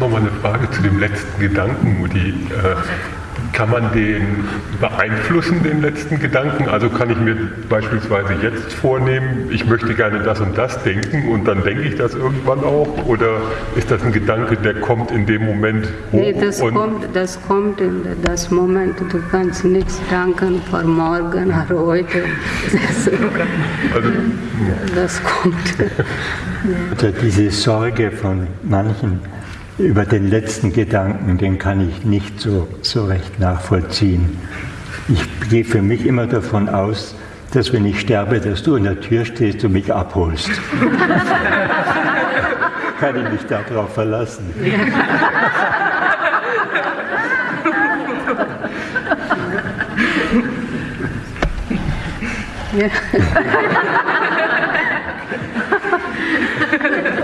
nochmal eine Frage zu dem letzten Gedanken, Mutti. Äh, kann man den beeinflussen, den letzten Gedanken? Also kann ich mir beispielsweise jetzt vornehmen, ich möchte gerne das und das denken und dann denke ich das irgendwann auch? Oder ist das ein Gedanke, der kommt in dem Moment hoch? Nee, das, kommt, das kommt in das Moment, du kannst nichts danken vor morgen oder heute. Das, also, das kommt. Also diese Sorge von manchen über den letzten Gedanken, den kann ich nicht so, so recht nachvollziehen. Ich gehe für mich immer davon aus, dass wenn ich sterbe, dass du an der Tür stehst und mich abholst. kann ich mich darauf verlassen. Ja.